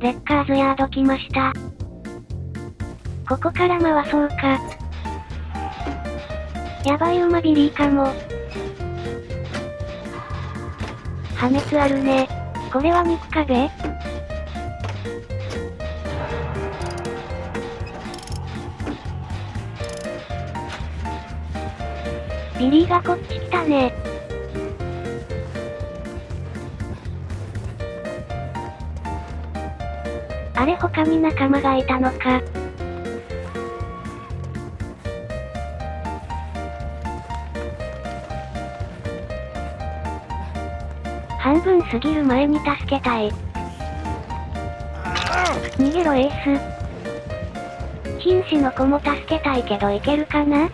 レッカーズヤード来ました。ここから回そうか。やばい馬ビリーかも。破滅あるね。これは肉壁ビリーがこっち来たね。れ他に仲間がいたのか。半分過ぎる前に助けたい。逃げろエース。瀕死の子も助けたいけどいけるかな？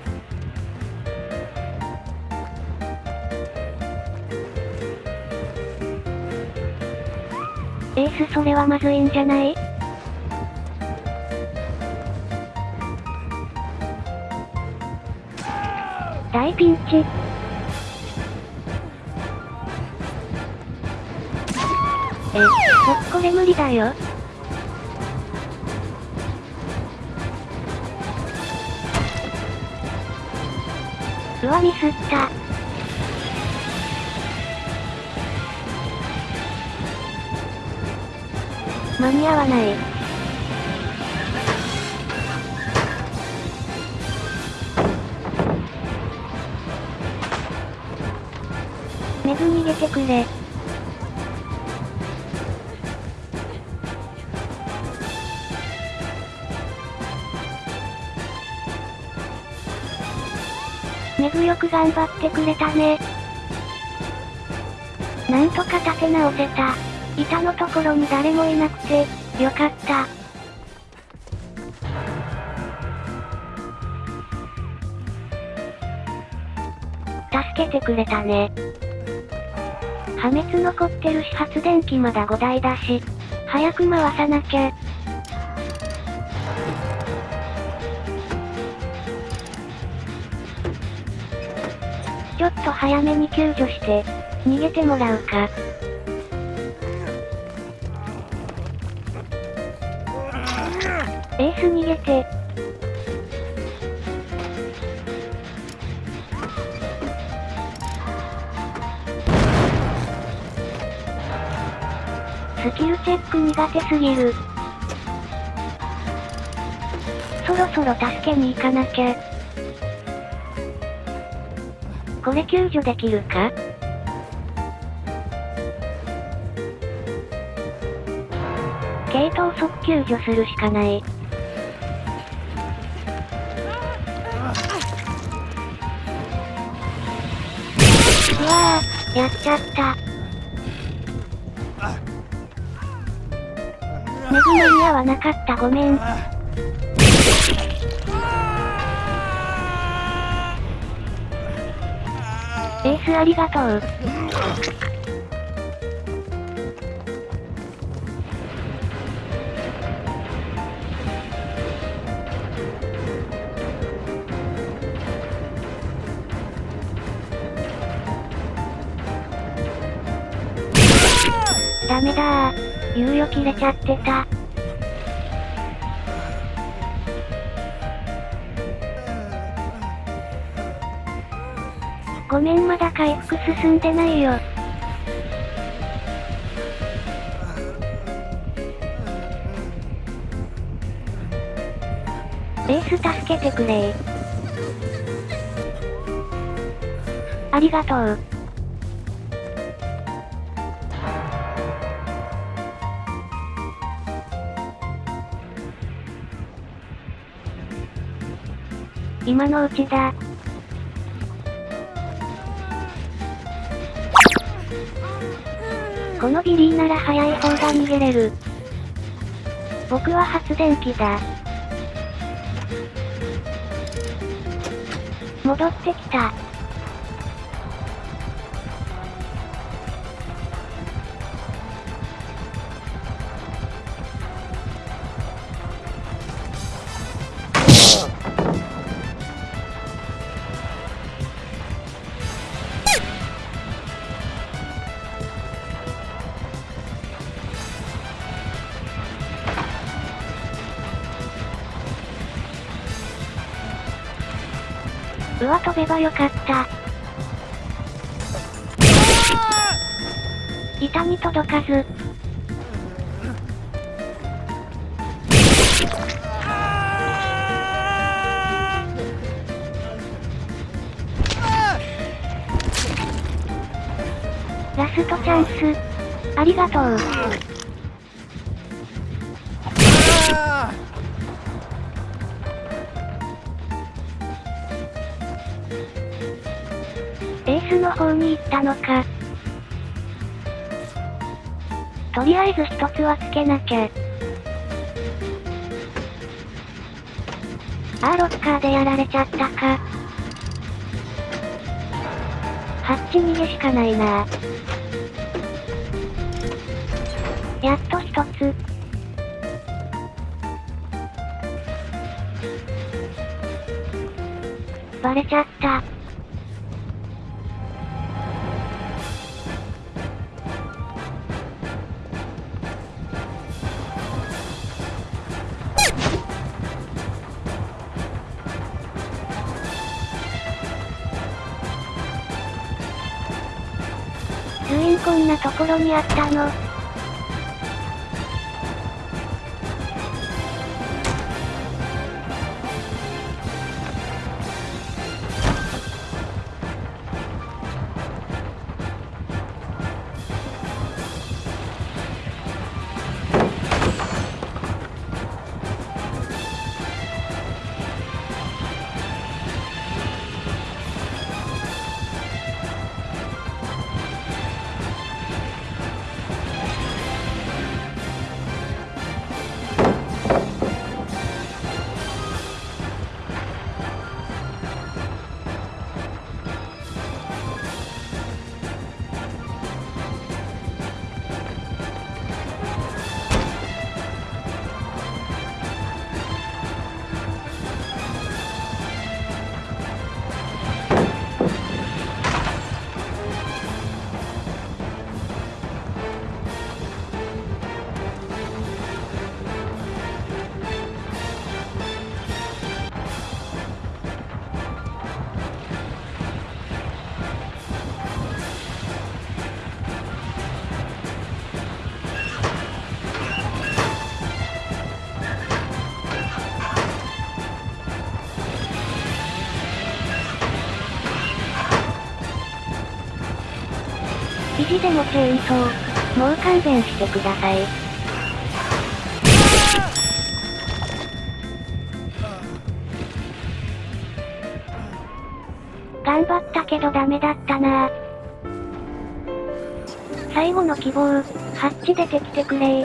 エースそれはまずいんじゃない？大ピンチ。え、僕これ無理だよ。うわ、ミスった。間に合わない。メグ逃げてくれ。メグよく頑張ってくれたね。なんとか立て直せた。板のところに誰もいなくて、よかった。助けてくれたね。破滅残ってるし発電機まだ5台だし、早く回さなきゃ。ちょっと早めに救助して、逃げてもらうか。エース逃げて。スキルチェック苦手すぎる。そろそろ助けに行かなきゃ。これ救助できるか？系統速救助するしかない。うわぁ、やっちゃった。メグ間に合わなかったごめん。エースありがとう。ダメだー。猶予切れちゃってた。ごめんまだ回復進んでないよ。エース助けてくれ。ありがとう。今のうちだ。このビリーなら早い方が逃げれる。僕は発電機だ。戻ってきた。うわ飛べばよかった。板に届かず。ラストチャンス。ありがとう。の方に行ったのか。とりあえず一つはつけなきゃ。あーロッカーでやられちゃったか。ハッチ逃げしかないなやっと一つ。バレちゃった。こんなところにあったの。意地でもチェーンソー。もう勘弁してください。頑張ったけどダメだったな最後の希望、ハッチ出てきてくれ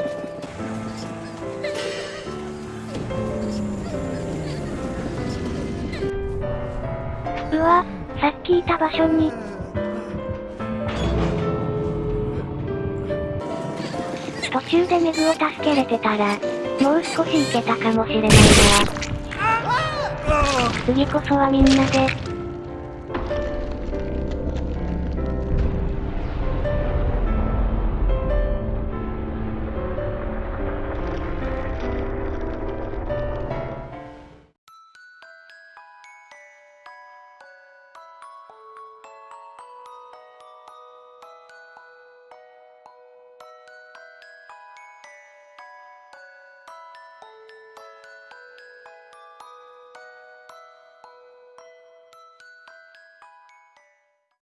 うわ、さっきいた場所に、途中でメグを助けれてたら、もう少しいけたかもしれないな。次こそはみんなで、